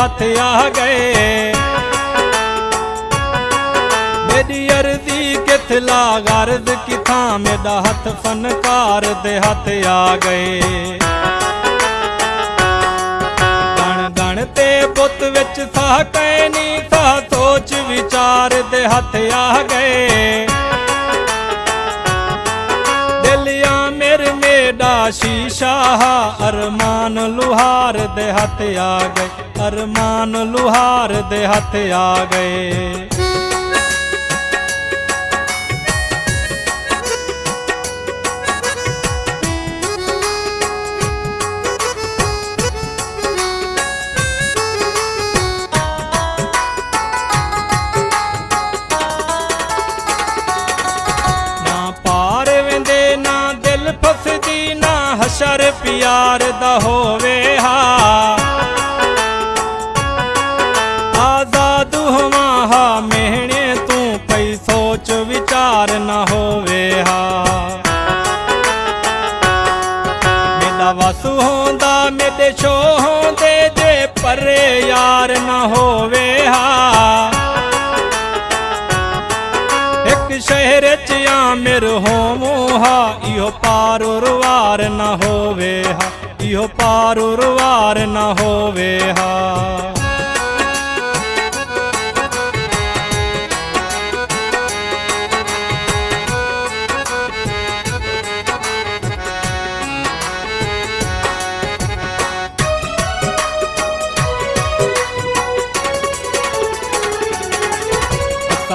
हाथ आ गए। मेरी अर्जी किथला गर्द की मेरा हाथ फनकार दे हाथ आ गए। गण गण ते पुत विच था कैनी था, सोच विचार दे हाथ आ गए। रहा अरमान लुहार देहत आ गए। अरमान लुहार देहत आ गए। पार न होवे हा मेरा वसु होंदा मेरे छो होंदे, जे परे यार न होवे एक शहर च या आमिर होमो हा, इहो पार उरवार न होवे इो पार उरवार न होवे हा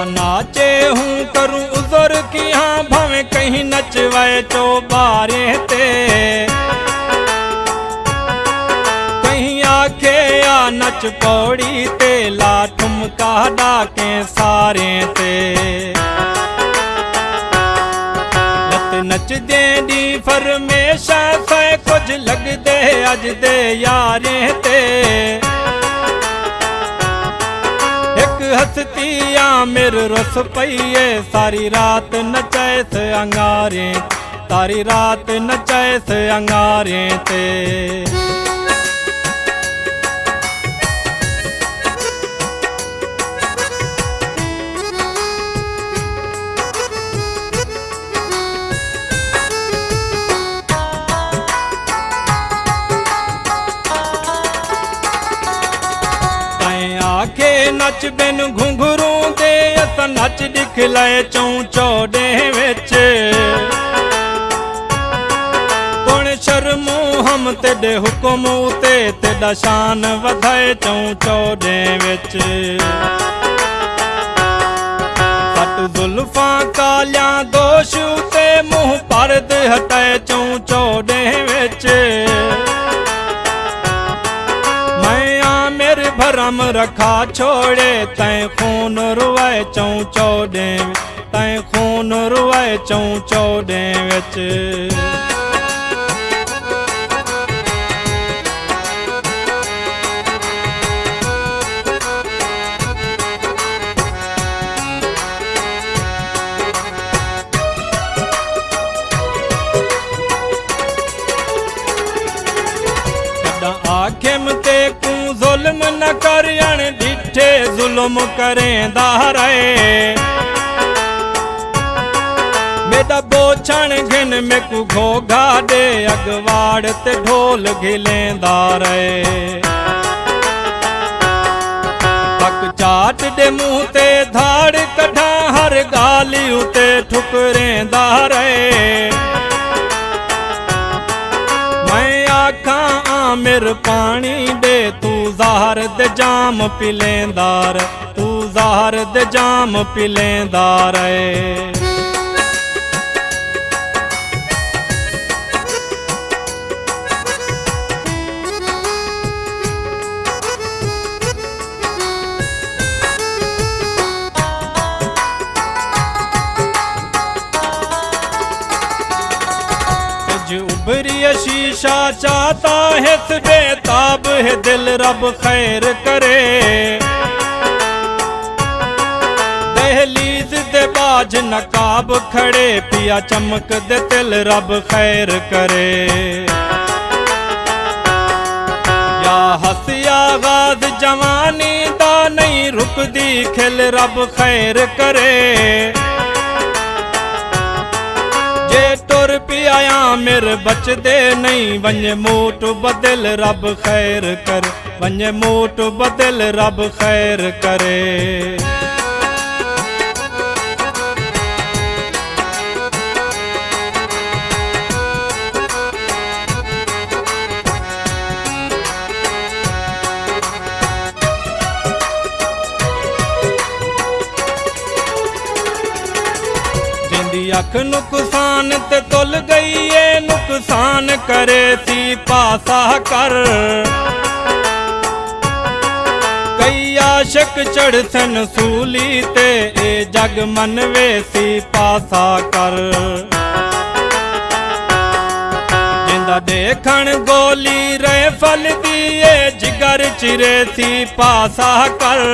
नाचे हूँ करूँ उजर की हाँ भवे कहीं नचवाए चौबारे ते। कहीं आखे या नच पौड़ी ते ला ठुमका डाके सारे ते। नच देंदी फरमेशा, से कुछ लग दे अज दे यारे ते। एक मेरे रस पईए सारी रात नचैस अंगारे सारी रात नचैस अंगारे ते। ਤੈਂ ਆਖੇ ਨੱਚ ਬਿਨ ਘੁੰਘਰੂ ਦੇ ਅਸ ਨੱਚ ਦਿਖਲਾਏ ਚੌਂ ਚੌੜੇ ਵਿੱਚ ਕੋਣ ਸ਼ਰਮੂ ਹਮ ਤੇਰੇ ਹੁਕਮ ਉਤੇ ਤੇਰਾ ਸ਼ਾਨ ਵਧਾਏ ਚੌਂ ਚੌੜੇ ਵਿੱਚ ਸੱਟ ਜ਼ੁਲਫਾਂ ਕਾਲਿਆਂ ਦੋਸ਼ ਉਤੇ ਮੂੰਹ ਪਰਦ ਹਟਾਏ ਚੌਂ ਚੌੜੇ भरम रखा छोड़े, तैं खून रुआए चौं चौडे तैं खून रुआए चौं चौडे विच। आखिम ते ज़ुल्म न कर अण ॾिठे ज़ुल्म करेंदा रहे मेरा बोछण घिन में घोघा ॾे अगवाड़ ते ढोल घिलेंदा रहे पक चाट ॾे मुँह ते धाड़ कढां हर ॻाल्हि उते ठुकरेंदा रहे मैं आखां आमिर पानी दे तू ज़हर दे जाम पिलेंदार तू ज़हर दे जाम पिलेंदार प्रिय शीशा चाहता है बेताब है दिल रब खैर करे। दहलीज दे बाज नकाब खड़े, पिया चमक दे दिल रब खैर करे। या हसिया गाज जवानी दा नहीं रुकदी, खिल रब खैर करे। जे तुर पी आया मेरे बचदे नहीं वंञ मोट बदिल रब ख़ैर कर वंञ मोट बदिल रब ख़ैर करे ਅੱਖ ਨੁਕਸਾਨ ਤੇ ਤੁਲ ਗਈ ਏ ਨੁਕਸਾਨ ਕਰੇ ਸੀ ਪਾਸਾ ਕਰ ਕਈ ਆਸ਼ਕ ਚੜਸਨ ਸੂਲੀ ਤੇ ਇਹ ਜਗ ਮਨਵੇ ਸੀ ਪਾਸਾ ਕਰ ਜਿੰਦਾ ਦੇਖਣ ਗੋਲੀ ਰੇ ਫਲਦੀ ਏ, ਜਿਗਰ ਚਿਰੇ ਸੀ ਪਾਸਾ ਕਰ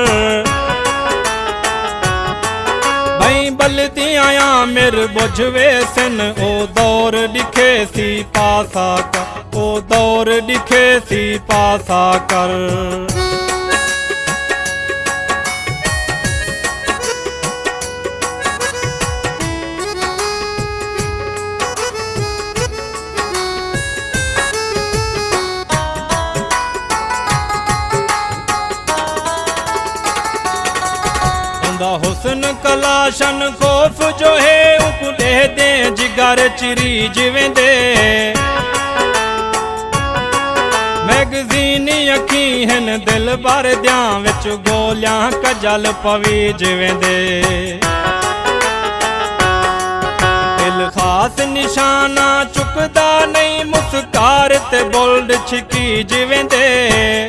ਬਲਦੀਆਂ ਮਿਰ ਬੁਝਵੇ ਸਨ ਉਹ ਦੌਰ ਲਿਖੇ ਸੀ, ਪਾਸਾ ਕਰ। ਉਹ ਦੌਰ ਲਿਖੇ ਸੀ, ਪਾਸਾ ਕਰ। ਉਹਦਾ ਕਲਾਸ਼ਨ ਖੋਫ ਜੋ ਹੈ ਉਪਲੇ ਦੇ ਜਿਗਰ ਚਿਰੀ ਜਿਵੇਂ ਦੇ। ਮੈਗਜ਼ੀਨ ਅੱਖੀ ਹਨ ਦਿਲ ਭਰ ਦਿਆਂ ਵਿੱਚ ਗੋਲਿਆਂ ਕਜਲ ਪਵੀ ਜਿਵੇਂ ਦੇ। ਦਿਲ ਖਾਸ ਨਿਸ਼ਾਨਾ ਚੁੱਕਦਾ ਨਹੀਂ ਮੁਸਕਾਰ ਤੇ ਬੋਲਡ ਛਿਕੀ ਜਿਵੇਂ ਦੇ।